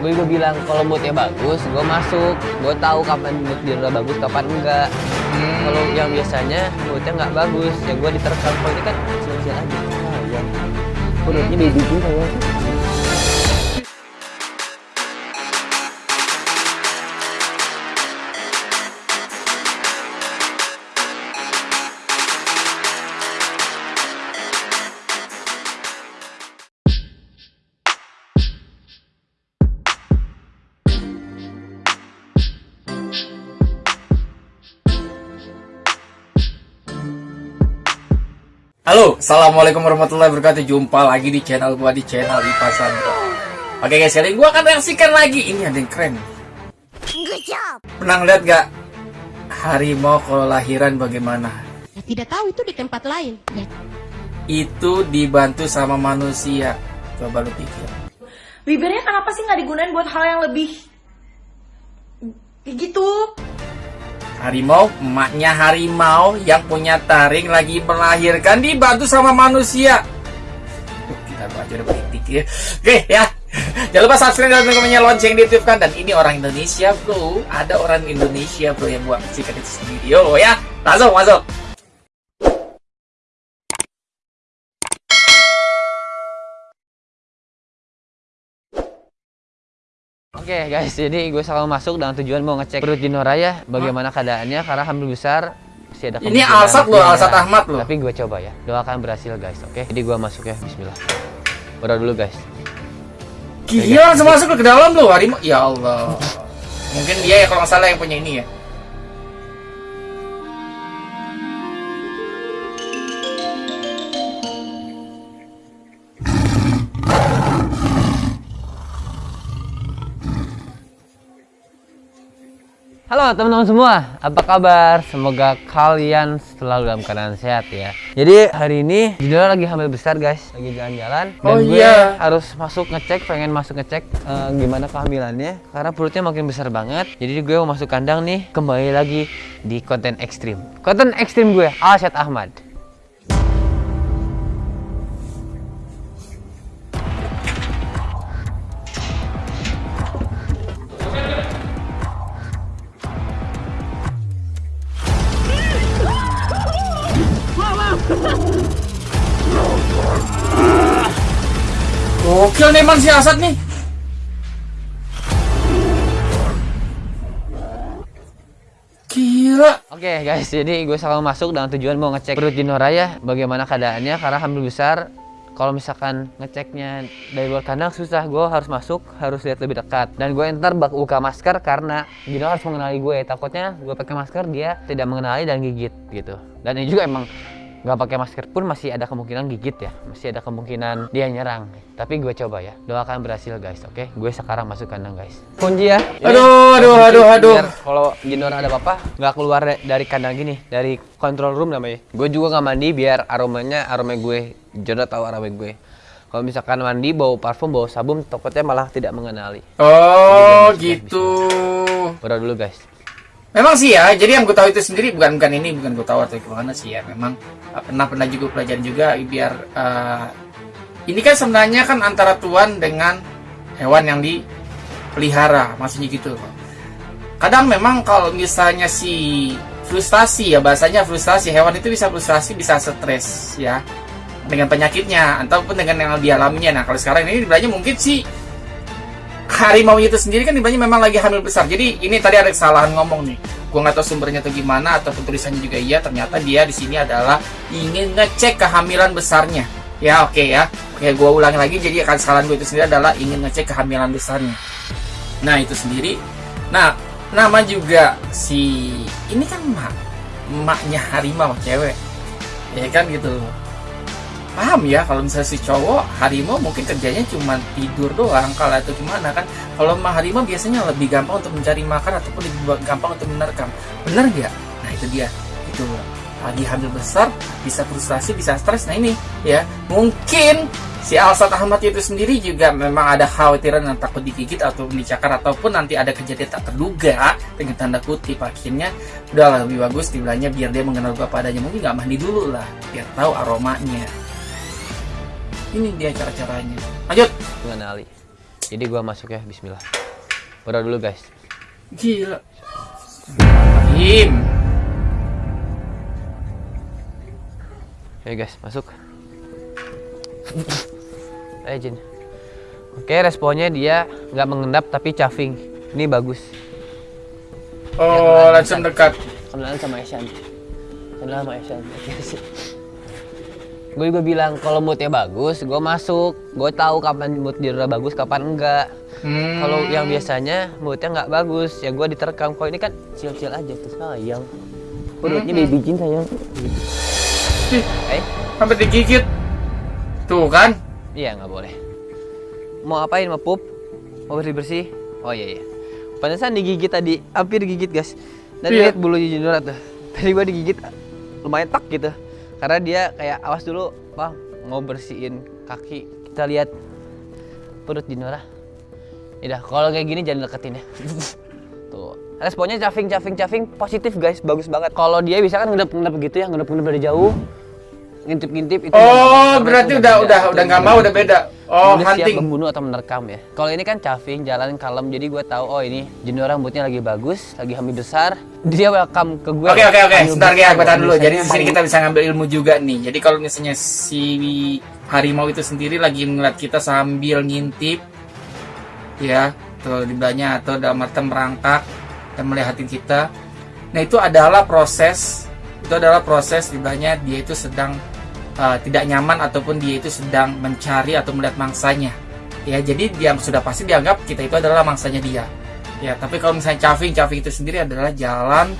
gue juga bilang kalau moodnya bagus gue masuk. Gue tahu kapan mood dia udah bagus kapan enggak. Hmm. kalau yang biasanya moodnya nggak bagus ya gue diterkam. Kalau ini kan sial-sial aja. Ah, ya perutnya baby gue ya Halo, assalamualaikum warahmatullahi wabarakatuh. Jumpa lagi di channel gua di channel Ipa Sandro. Oke guys, kali ini gua akan reaksikan lagi. Ini ada yang keren. Good job. Pernah ngeliat gak harimau kalau lahiran bagaimana? Ya, tidak tahu itu di tempat lain. Ya, Itu dibantu sama manusia. Coba lu pikir. bibirnya kenapa sih nggak digunain buat hal yang lebih gitu Harimau, emaknya harimau yang punya taring lagi melahirkan dibantu sama manusia. Kita baca udah politik ya. Oke ya. Jangan lupa subscribe dan teman-temannya lonceng di YouTube kan dan ini orang Indonesia bro. Ada orang Indonesia bro yang buat cikan itu. Yo ya, langsung masuk. Oke guys, jadi gue selalu masuk dengan tujuan mau ngecek perut Jinora ya, bagaimana keadaannya karena hamil besar masih ada Ini Alsat loh, Alsat. Ahmad loh. Tapi gue coba ya, doakan berhasil guys, oke? Jadi gue masuk ya, Bismillah. Berdoa dulu guys. Gila langsung masuk ke dalam loh harimau. Ya Allah. Mungkin dia ya kalau nggak salah yang punya ini ya. Halo teman-teman semua, apa kabar? Semoga kalian selalu dalam keadaan sehat ya. Jadi hari ini Jinora lagi hamil besar guys, lagi jalan-jalan. Dan Oh, gue iya. harus masuk ngecek, pengen masuk ngecek eh, gimana kehamilannya. Karena perutnya makin besar banget. Jadi gue mau masuk kandang nih, kembali lagi di konten ekstrim. Konten ekstrim gue, Alsyad Ahmad. Nih emang si Asad nih. Gila. Oke guys, jadi gue selalu masuk dengan tujuan mau ngecek perut Jinora ya, bagaimana keadaannya karena hamil besar. Kalau misalkan ngeceknya dari luar kandang susah, gue harus masuk, harus lihat lebih dekat. Dan gue ntar bak buka masker karena Jinora harus mengenali gue. Takutnya gue pakai masker dia tidak mengenali dan gigit gitu. Dan ini juga emang nggak pakai masker pun masih ada kemungkinan gigit ya, masih ada kemungkinan dia nyerang. Tapi gue coba ya, doakan berhasil guys, oke? Gue sekarang masuk kandang guys. Kunci ya. Ini Aduh, aduh, kunci aduh, aduh. biar kalau Jinora ada apa-apa nggak keluar da- dari kandang gini dari control room namanya gue juga nggak mandi biar aromanya aroma gue Jinora tahu aroma gue kalau misalkan mandi bau parfum bau sabun takutnya malah tidak mengenali Oh, Jadi, gitu. berdoa dulu guys Memang sih ya, jadi yang gue tahu itu sendiri bukan bukan ini, bukan gue tahu atau gimana sih ya. Memang uh, pernah pernah juga pelajaran juga biar uh, ini kan sebenarnya kan antara tuan dengan hewan yang dipelihara, maksudnya gitu. Kadang memang kalau misalnya si frustasi ya bahasanya frustasi hewan itu bisa frustasi bisa stres ya dengan penyakitnya ataupun dengan yang dialaminya. Nah kalau sekarang ini sebenarnya mungkin si harimau itu sendiri kan ibaratnya memang lagi hamil besar. Jadi ini tadi ada kesalahan ngomong nih. Gua nggak tahu sumbernya atau gimana ataupun tulisannya juga iya. Ternyata dia di sini adalah ingin ngecek kehamilan besarnya. Ya oke ya. Oke gua ulangi lagi. Jadi kesalahan gue itu sendiri adalah ingin ngecek kehamilan besarnya. Nah itu sendiri. Nah nama juga si ini kan emak emaknya harimau cewek ya kan gitu paham ya kalau misalnya si cowok harimau mungkin kerjanya cuma tidur doang kalau itu gimana kan? Kalau mah harimau biasanya lebih gampang untuk mencari makan ataupun lebih gampang untuk menerkam. Benar nggak? Nah itu dia. Itu lagi hamil besar bisa frustasi bisa stres. Nah ini ya. Mungkin si Alsat Ahmad itu sendiri juga memang ada khawatiran yang takut digigit atau dicakar ataupun nanti ada kejadian tak terduga dengan tanda kutip. Akhirnya udah lebih bagus dibilangnya biar dia mengenal gue padanya. Mungkin nggak mandi dulu lah biar tahu aromanya ini dia cara-caranya lanjut mengenali Jadi gua masuk ya, bismillah. Berdoa dulu guys. Gila. Im. Oke guys, masuk. Ayo Jin. Oke, responnya dia nggak mengendap tapi caving. Ini bagus. Oh, langsung dekat. Kenalan sama Eshan. Kenalan sama Eshan. Gue juga bilang kalau moodnya bagus, gue masuk. Gue tahu kapan mood dia bagus, kapan enggak. Hmm. Kalau yang biasanya moodnya nggak bagus, ya gue diterkam. Kalau ini kan chill-chill aja tuh sayang. Perutnya baby Jin sayang. Ih, Eh, sampai digigit. Tuh kan? iya nggak boleh. Mau apain? Mau pup? Mau bersih bersih? Oh iya iya. Pantesan digigit tadi, hampir digigit guys. Dan Iya. lihat bulu Jinora tuh. Tadi gua digigit lumayan tak gitu. Karena dia kayak awas dulu, bang mau bersihin kaki. Kita lihat perut Jinora. Udah, kalau kayak gini jangan deketin ya. Tuh. Responnya caving, caving, caving positif guys, bagus banget. Kalau dia bisa kan ngedep-ngedep gitu ya, ngedep-ngedep dari jauh. Ngintip-ngintip itu. Oh, berarti udah udah udah nggak mau udah beda. Oh, siap hunting. membunuh atau menerkam ya. Kalau ini kan caving, jalan kalem, jadi gue tahu oh ini jenis rambutnya lagi bagus, lagi hamil besar. Dia welcome ke gue. Oke oke oke, sebentar ya, gue tahan dulu. Jadi di sini kita bisa ngambil ilmu juga nih. Jadi kalau misalnya si harimau itu sendiri lagi ngeliat kita sambil ngintip, ya, di belakangnya atau dalam arti merangkak dan melihatin kita. Nah itu adalah proses, itu adalah proses di belakangnya dia itu sedang uh, tidak nyaman ataupun dia itu sedang mencari atau melihat mangsanya. Ya, jadi dia sudah pasti dianggap kita itu adalah mangsanya dia. Ya, tapi kalau misalnya caving, caving itu sendiri adalah jalan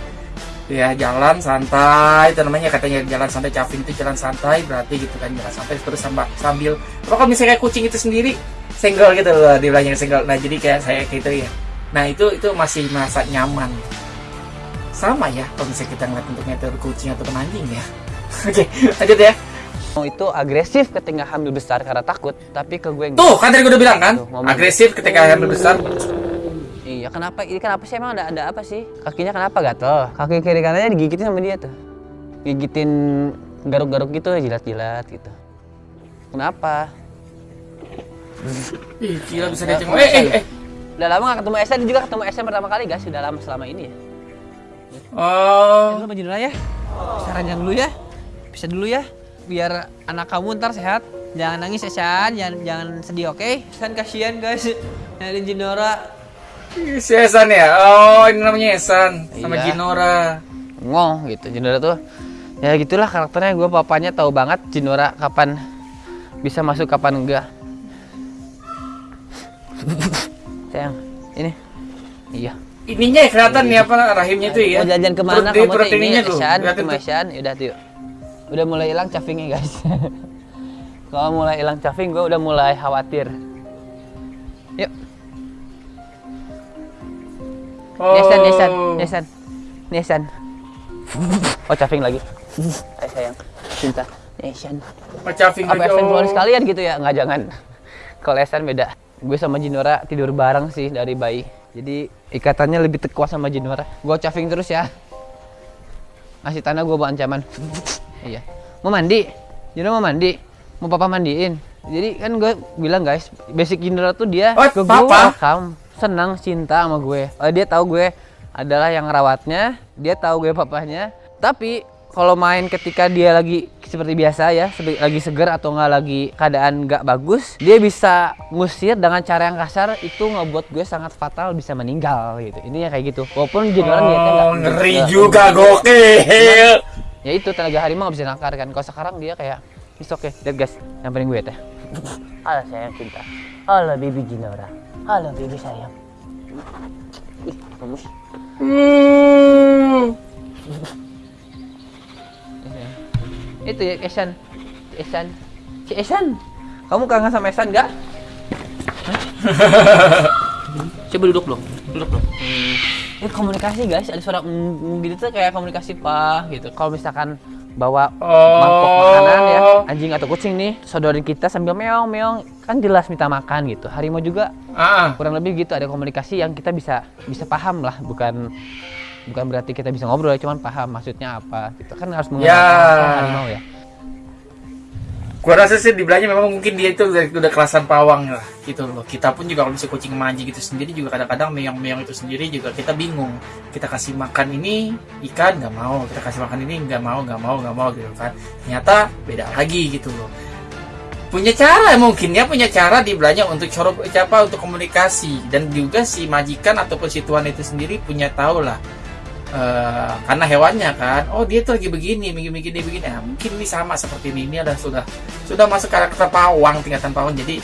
ya jalan santai itu namanya katanya jalan santai caving itu jalan santai berarti gitu kan jalan santai terus sambil sambil kalau misalnya kayak kucing itu sendiri senggol gitu loh di belakangnya senggol. Nah jadi kayak saya kayak gitu ya. Nah itu itu masih merasa nyaman. Sama ya kalau misalnya kita ngeliat bentuknya itu kucing atau anjing ya. Oke lanjut ya Mau itu agresif ketika hamil besar karena takut, tapi ke gue tuh kan tadi gue udah bilang kan Tuh, ngomong. agresif ketika hamil besar Iya, kenapa? Ini kenapa sih emang ada ada apa sih? Kakinya kenapa gatel? Kaki kiri kanannya digigitin sama dia tuh. Gigitin garuk-garuk gitu, jilat-jilat gitu. Kenapa? ih gila bisa mau eh eh eh Udah lama gak ketemu Esen, juga ketemu Esen pertama kali guys, sudah lama selama ini ya. oh Lu Mbak ya. Saran jangan dulu ya. Bisa dulu ya. Biar anak kamu ntar sehat. Jangan nangis ya, San. Jangan, jangan sedih, oke? San kasihan guys. Nyariin Jinora. si Esan ya oh ini namanya Esan sama Iya. Jinora Ngong gitu. Jinora tuh ya gitulah karakternya gue papanya tahu banget Jinora kapan bisa masuk kapan enggak. Sayang, ini. Iya. ininya ya kelihatan nih apa rahimnya itu ya Mau jajan ke mana kamu tuh ini Esan. Esan, udah tuh. Udah mulai hilang cavingnya guys. Kalau mulai hilang caving gue udah mulai khawatir. Yuk, oh. Nesan, Nesan, Nesan, Nesan. Oh caving lagi. Ayo sayang, cinta. Nesan. Oh, caving Apa Esan keluar oh. sekalian gitu ya? Nggak jangan. Kalau Esan beda. Gue sama Jinora tidur bareng sih dari bayi. Jadi ikatannya lebih tekuat sama Jinora. Gue caving terus ya. Ngasih tanah gue bawa ancaman. Iya. Mau mandi? Jinora mau mandi? Mau papa mandiin? Jadi kan gue bilang guys, basic Jinora tuh dia Oh, ke gue welcome, senang, cinta sama gue. Eh, dia tahu gue adalah yang ngerawatnya, dia tahu gue papahnya. Tapi kalau main ketika dia lagi seperti biasa ya, lagi seger atau nggak lagi keadaan nggak bagus, dia bisa ngusir dengan cara yang kasar itu ngebuat gue sangat fatal bisa meninggal gitu. Ini ya kayak gitu. Walaupun niatnya nggak Oh, ngeri nggak- juga gokil. Ya itu tenaga harimau nggak bisa nakar kan. Kalau sekarang dia kayak It's okay, lihat guys, nyamperin gue teh. Halo sayang cinta. Halo baby Jinora. Halo baby sayang. Ih. Hmm. Itu ya Esan. Esan. Si Esan. Kamu kangen sama Esan nggak? Hah? Coba duduk dong. Duduk dong. Hmm. Ini komunikasi guys, ada suara mm, gitu tuh kayak komunikasi pak gitu. Kalau misalkan bawa mangkok makanan ya, anjing atau kucing nih, sodorin kita sambil meong meong, kan jelas minta makan gitu. Harimau juga Ah, kurang lebih gitu ada komunikasi yang kita bisa bisa paham lah, bukan bukan berarti kita bisa ngobrol, cuman paham maksudnya apa gitu kan harus mengenal Ya. bahasa harimau ya. Gua rasa sih dibilangnya memang mungkin dia itu udah, udah kelasan pawang lah gitu loh. Kita pun juga kalau bisa kucing manji gitu sendiri juga kadang-kadang meong-meong itu sendiri juga kita bingung. Kita kasih makan ini ikan nggak mau. Kita kasih makan ini nggak mau nggak mau nggak mau gitu kan. Ternyata beda lagi gitu loh. Punya cara mungkin ya punya cara dibilangnya untuk coro apa untuk komunikasi. Dan juga si majikan ataupun si tuan itu sendiri punya tahu lah Eh, karena hewannya kan oh dia tuh lagi begini begini begini begini nah, mungkin ini sama seperti ini ini ada sudah sudah masuk karakter pawang tingkatan pawang jadi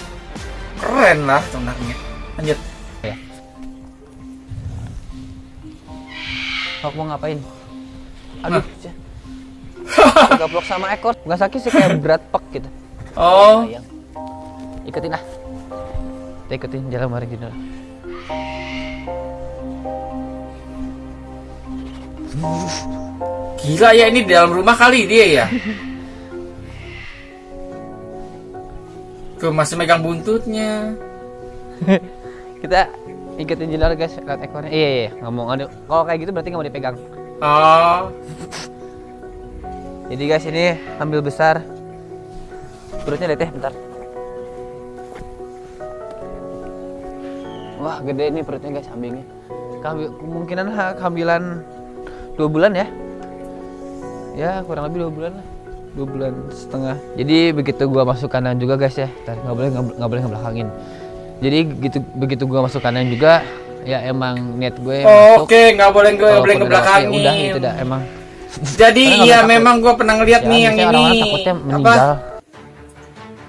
keren lah sebenarnya lanjut Hawk mau ngapain? Aduh, gablok sama ekor. Nggak sakit sih kayak berat pek gitu. oh. Ikutin ah. Kita ikutin jalan bareng Junior. Gila ya ini di dalam rumah kali dia ya tuh masih megang buntutnya Kita ikutin Junior guys, lihat ekornya. Iya, iya, ngomong. Aduh, kalau kayak gitu berarti nggak mau dipegang. oh Jadi guys ini ambil besar. Perutnya lihat ya, bentar. Wah gede nih perutnya guys kambingnya. Kambi- kemungkinan ha- kehamilan dua bulan ya. Ya kurang lebih dua bulan lah. Dua bulan setengah. Jadi begitu gua masuk kandang juga guys ya. Nggak boleh nggak nggak boleh ngebelakangin. Jadi gitu begitu gua masuk kandang juga ya emang niat gue masuk. oke nggak boleh gue boleh ngebelakangin ya udah gitu dah emang. jadi iya memang gue pernah ngeliat Ya, nih yang ini orang-orang takutnya apa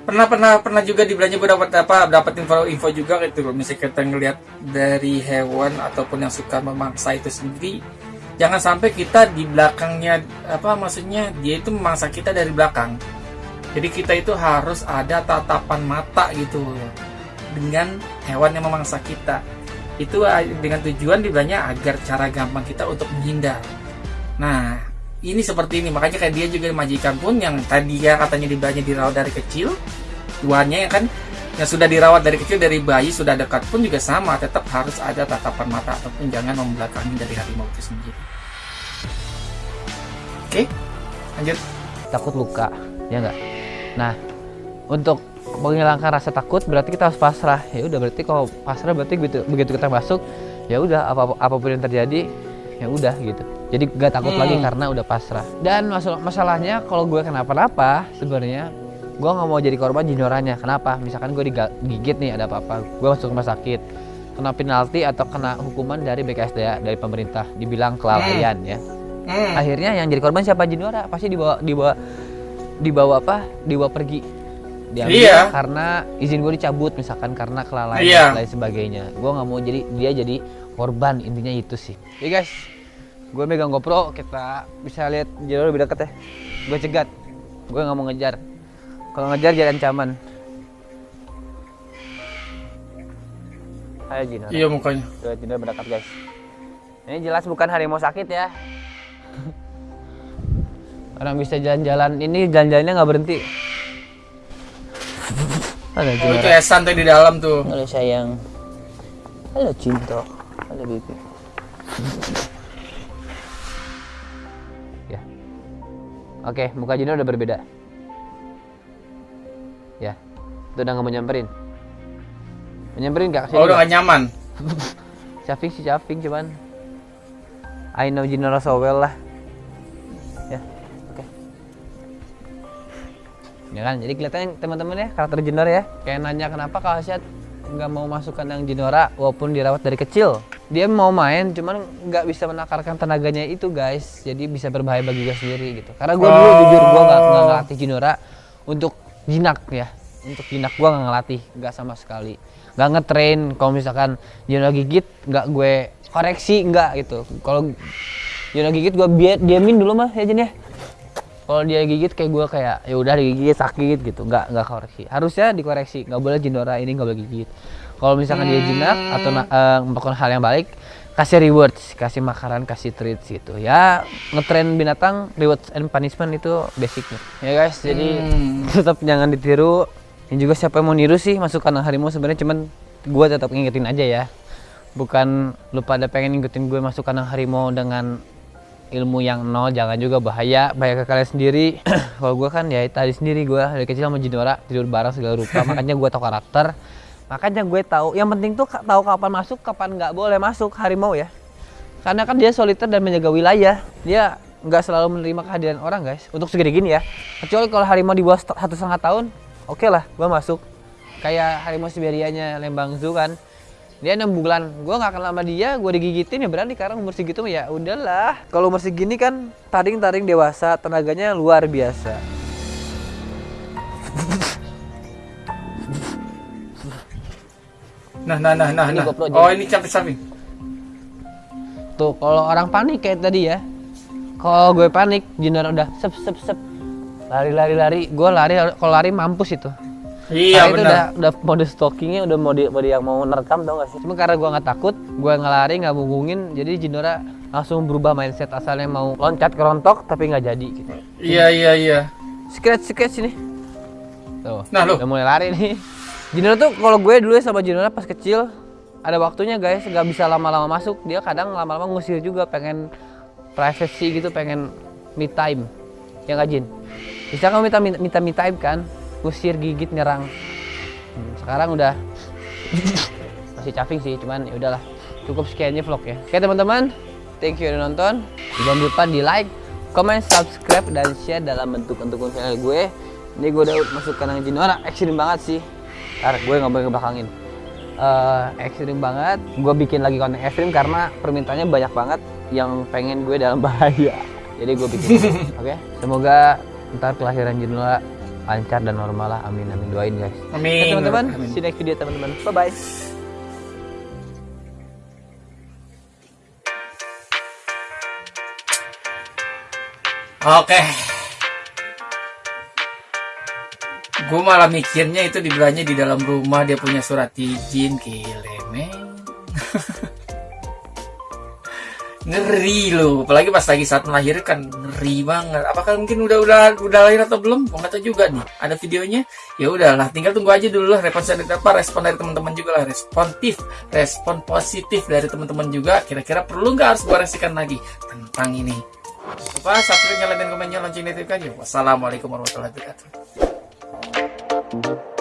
pernah pernah pernah juga di belanja gue dapat apa dapat info info juga gitu loh misalnya kita ngelihat dari hewan ataupun yang suka memangsa itu sendiri jangan sampai kita di belakangnya apa maksudnya dia itu memangsa kita dari belakang. Jadi kita itu harus ada tatapan mata gitu dengan hewan yang memangsa kita. Itu ah, dengan tujuan dibilangnya agar cara gampang kita untuk menghindar. Nah ini seperti ini. Makanya kayak dia juga majikan pun yang tadi ya katanya dibilangnya dirawat dari kecil tuannya ya kan yang sudah dirawat dari kecil dari bayi sudah dekat pun juga sama tetap harus ada tatapan mata ataupun jangan membelakangi dari harimau itu sendiri. Oke lanjut. Takut luka ya enggak nah untuk menghilangkan rasa takut berarti kita harus pasrah. Ya udah berarti kalau pasrah berarti begitu begitu kita masuk ya udah apa apa pun yang terjadi ya udah gitu. Jadi gak takut Hmm. lagi karena udah pasrah. Dan masalah masalahnya kalau gue kenapa-napa sebenarnya gue nggak mau jadi korban jinyoranya kenapa? Misalkan gue digigit nih ada apa-apa. Gue masuk rumah sakit. Kena penalti atau kena hukuman dari BKSDA dari pemerintah. Dibilang kelalaian ya. Hmm. akhirnya yang jadi korban siapa? Jinora pasti dibawa dibawa dibawa apa? Dibawa pergi. Diambil Iya. karena izin gue dicabut misalkan karena kelalaian Iya. dan lain sebagainya. Gue nggak mau jadi dia jadi korban. Intinya itu sih. Ya guys. Gue megang GoPro kita bisa lihat Jinora lebih dekat ya. Gue cegat. Gue nggak mau ngejar kalau ngejar jadi ancaman Ayo Jinora iya mukanya Tuh, Jinora mendekat guys ini jelas bukan harimau sakit ya Orang bisa jalan-jalan ini jalan-jalannya nggak berhenti. Halo oh, itu. Esan tuh di dalam tuh Halo sayang. Halo cinta. Halo baby. ya. Oke, muka Jinora udah berbeda. Ya. Itu udah nggak mau nyamperin. Menyamperin gak? oh udah gak nyaman Syafing sih Syafing cuman I know Jinora so well lah ya oke ya kan jadi kelihatannya teman-teman ya karakter Jinora ya kayak nanya kenapa kalau Asyad nggak mau masuk kandang Jinora walaupun dirawat dari kecil dia mau main cuman nggak bisa menakarkan tenaganya itu guys jadi bisa berbahaya bagi gue sendiri gitu karena gue dulu Oh. jujur gue nggak ngelatih Jinora untuk jinak ya. Untuk jinak gue nggak ngelatih nggak sama sekali. Nggak ngetrain kalau misalkan Jinora gigit nggak gue koreksi nggak gitu. Kalau Jinora gigit gue biar diamin dulu mah ya Jin ya. Kalau dia gigit kayak gue kayak ya udah digigit sakit gitu. Nggak nggak koreksi. Harusnya dikoreksi. Nggak boleh Jinora ini nggak boleh gigit. Kalau misalkan dia jinak atau eh, melakukan hal yang baik kasih rewards kasih makanan kasih treats gitu. Ya ngetrain binatang rewards and punishment itu basicnya. Ya guys jadi Hmm. tetap jangan ditiru. Dan juga siapa yang mau niru sih masuk kandang harimau sebenarnya cuman gue tetap ngingetin aja ya. Bukan lu pada pengen ngikutin gue masuk kandang harimau dengan ilmu yang nol jangan juga bahaya. Bahaya ke kalian sendiri. Kalau gue kan ya tadi sendiri gue dari kecil sama Jinora tidur bareng segala rupa. Makanya gue tahu karakter makanya gue tahu yang penting tuh tahu kapan masuk kapan nggak boleh masuk harimau ya. Karena kan dia soliter dan menjaga wilayah. Dia nggak selalu menerima kehadiran orang guys. Untuk segede gini ya. Kecuali kalau harimau di bawah satu setengah tahun oke lah gue masuk. Kayak harimau Siberianya Lembang Zoo kan. Dia enam bulan. Gue nggak kenal sama dia gue digigitin ya berani karena umur segitu ya udahlah. Kalau umur segini kan taring taring dewasa tenaganya luar biasa Nah, nah, nah, nah, Ini nah. GoPro Oh, jadi. ini capek samping. tuh kalau orang panik kayak tadi ya kalau gue panik Jinora udah sep sep sep lari lari lari gue lari kalau lari mampus itu Iya, Karena itu benar. udah udah mode stalkingnya udah mode mode yang mau nerekam tau gak sih cuma karena gue nggak takut gue ngelari nggak ngubungin jadi Jinora langsung berubah mindset asalnya mau loncat ke rontok tapi nggak jadi gitu Iya, iya, iya. scratch scratch ini tuh Nah, lu. udah mulai lari nih Jinora tuh kalau gue dulu ya sama Jinora pas kecil ada waktunya guys nggak bisa lama-lama masuk. Dia kadang lama-lama ngusir juga pengen privacy gitu pengen me time. Ya nggak Jin? Bisa kamu minta minta me time kan? Ngusir gigit nyerang. Hmm, sekarang udah. Masih caping sih cuman ya udahlah. Cukup sekiannya vlog ya. Oke teman-teman. Thank you udah nonton. Jangan lupa di like comment subscribe dan share dalam bentuk untuk channel gue. Ini gue udah masuk kandang Jinora. Ekstrim banget sih ntar gue nggak boleh ngebelakangin Eh, ekstrim banget. Gue bikin lagi konten ekstrim karena permintaannya banyak banget yang pengen gue dalam bahaya. Jadi gue bikin. Oke? Semoga ntar kelahiran Jinora lancar dan normal lah. Amin amin. Doain guys. Amin. teman-teman Amin. see you next video teman-teman. Bye bye Oke. Gue malah mikirnya itu dibilangnya di dalam rumah dia punya surat izin men. ngeri loh, apalagi pas lagi saat melahirkan ngeri banget. Apakah mungkin udah udah udah lahir atau belum? Nggak tahu juga nih. Ada videonya. Ya udahlah, tinggal tunggu aja dulu lah respon dari apa respon dari teman-teman juga lah responsif, respon positif dari teman-teman juga. Kira-kira perlu nggak harus gua resikan lagi tentang ini? Lupa subscribe, nyalain komennya, lonceng notifikasi. Wassalamualaikum warahmatullahi wabarakatuh. thank you